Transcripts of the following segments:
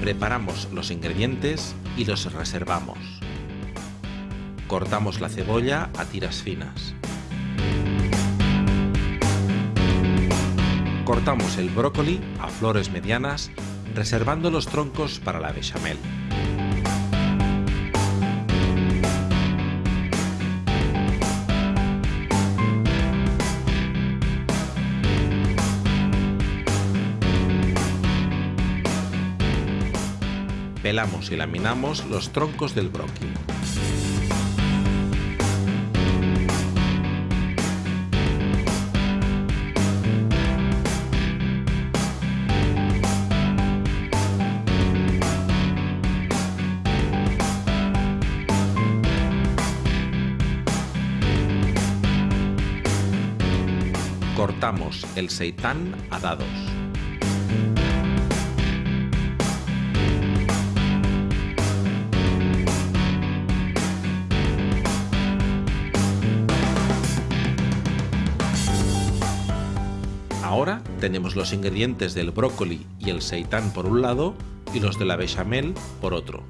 Preparamos los ingredientes y los reservamos. Cortamos la cebolla a tiras finas. Cortamos el brócoli a flores medianas, reservando los troncos para la bechamel. Pelamos y laminamos los troncos del brócoli. Cortamos el seitán a dados. Ahora tenemos los ingredientes del brócoli y el seitán por un lado y los de la bechamel por otro.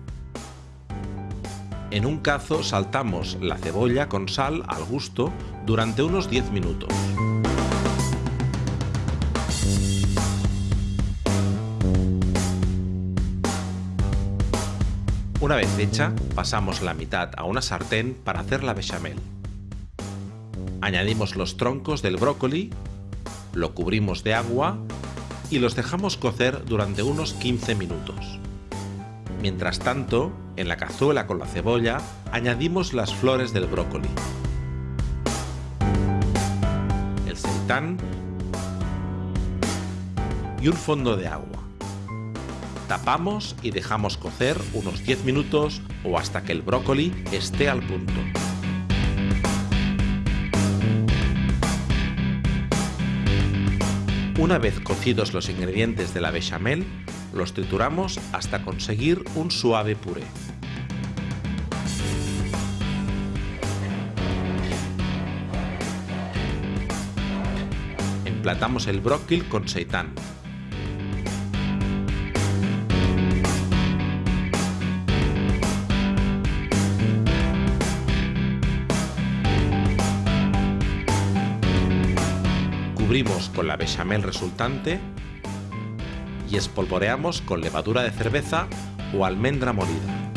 En un cazo saltamos la cebolla con sal al gusto durante unos 10 minutos. Una vez hecha, pasamos la mitad a una sartén para hacer la bechamel. Añadimos los troncos del brócoli, lo cubrimos de agua y los dejamos cocer durante unos 15 minutos. Mientras tanto, en la cazuela con la cebolla, añadimos las flores del brócoli, el seitán y un fondo de agua. Tapamos y dejamos cocer unos 10 minutos o hasta que el brócoli esté al punto. Una vez cocidos los ingredientes de la bechamel, los trituramos hasta conseguir un suave puré. Emplatamos el brócoli con seitán. Cubrimos con la bechamel resultante y espolvoreamos con levadura de cerveza o almendra molida.